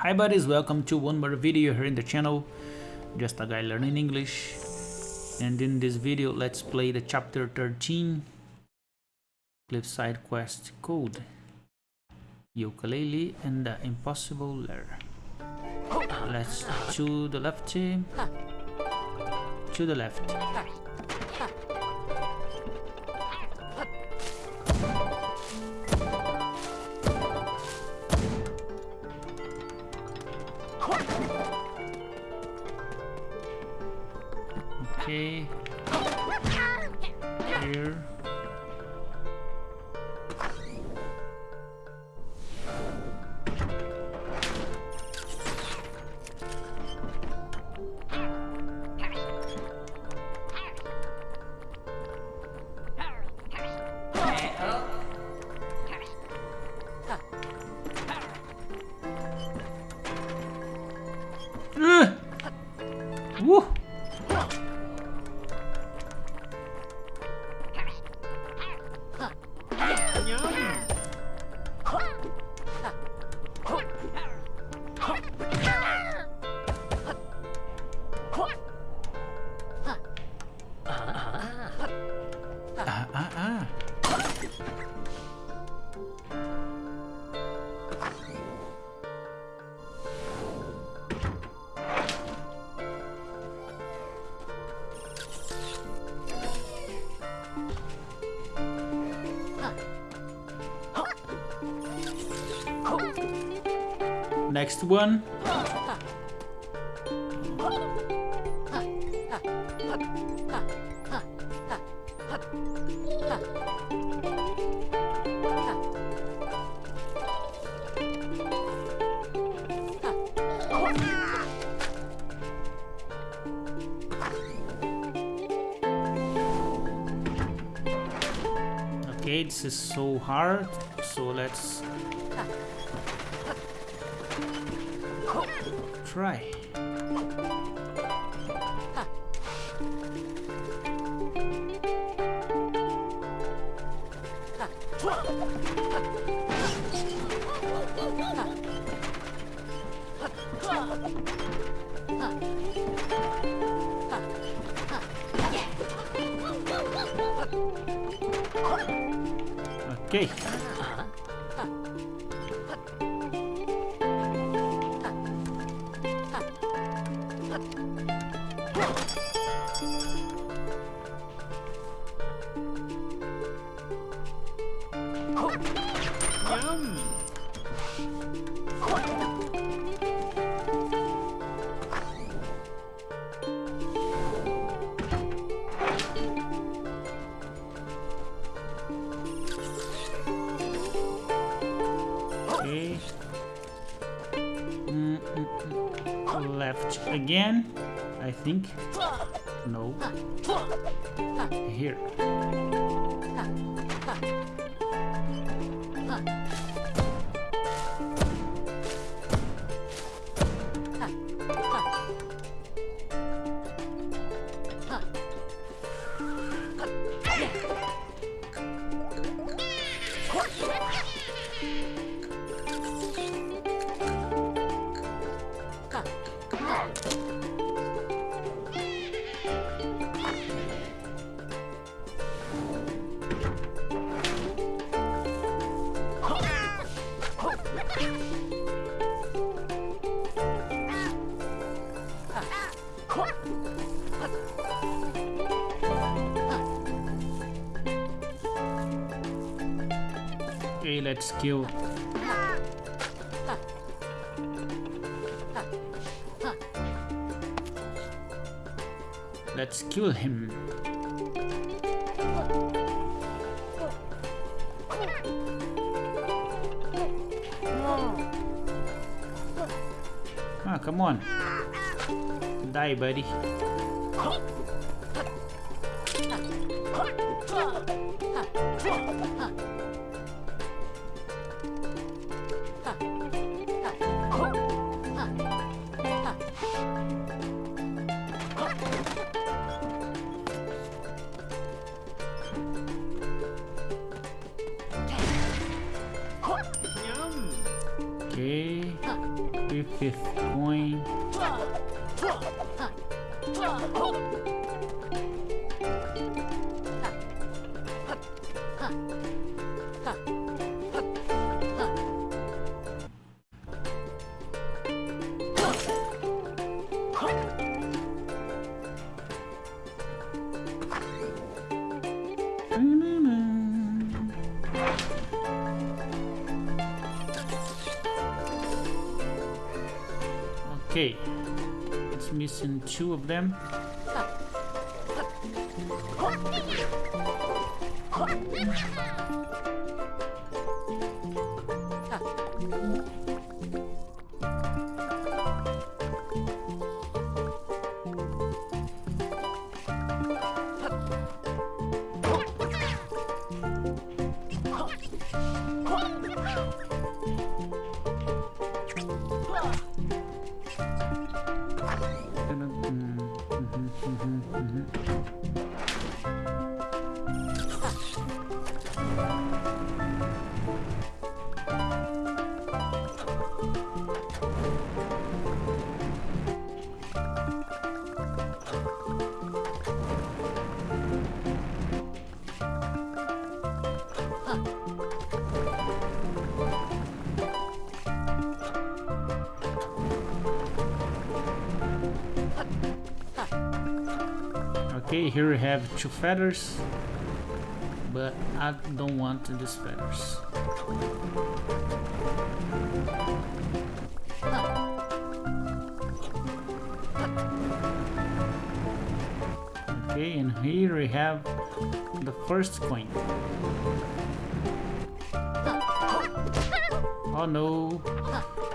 Hi buddies, welcome to one more video here in the channel. Just a guy learning English. And in this video, let's play the chapter 13. Cliffside Quest Code. Yooka-Laylee and the Impossible Lair. Let's to the left. To the left. Here. Next one. Okay, this is so hard, so let's try. Okay. Thank you. Left again, I think. No. Here. Okay, let's kill. Let's kill him. Ah, come on. Die, buddy. Okay. fifth coin. Okay, it's missing two of them. Okay, here we have two feathers, but I don't want these feathers. Okay, and here we have the first coin. Oh no!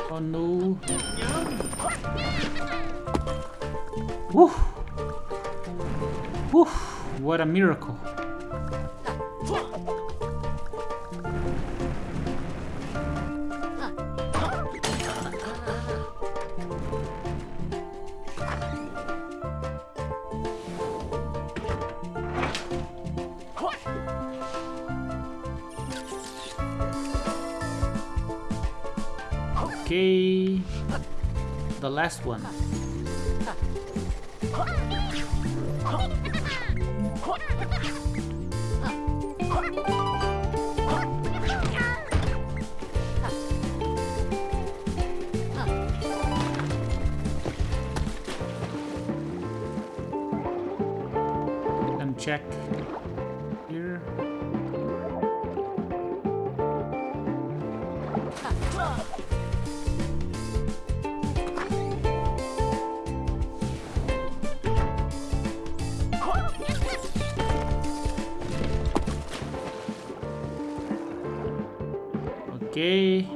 Oh no! Woo! Woo! What a miracle! Okay, the last one. And check Okay.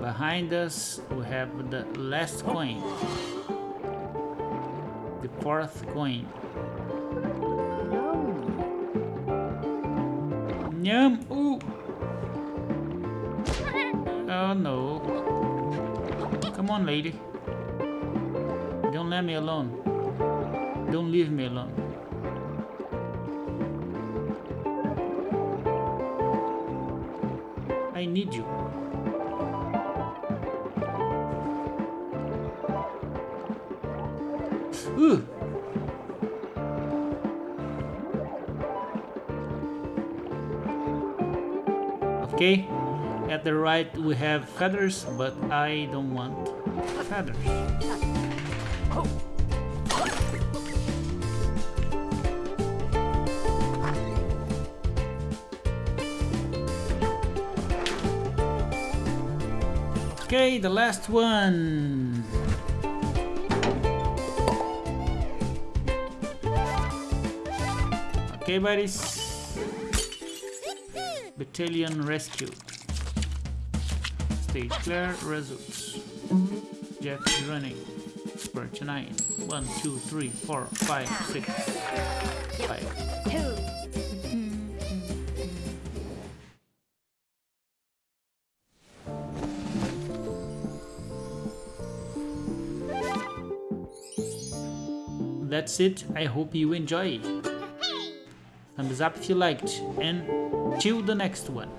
Behind us we have the last coin. The fourth coin. Yum! Ooh! Oh no. Come on, lady. Don't let me alone. Don't leave me alone. I need you. Ooh! Okay, at the right we have feathers, but I don't want feathers. Oh. Okay, the last one. Okay, buddies. Beettalion rescue. Stage clear, results. Jet running. Perch 9. 1, 2, 3, 4, 5, 6, 5. That's it. I hope you enjoy. Thumbs up if you liked. And till the next one.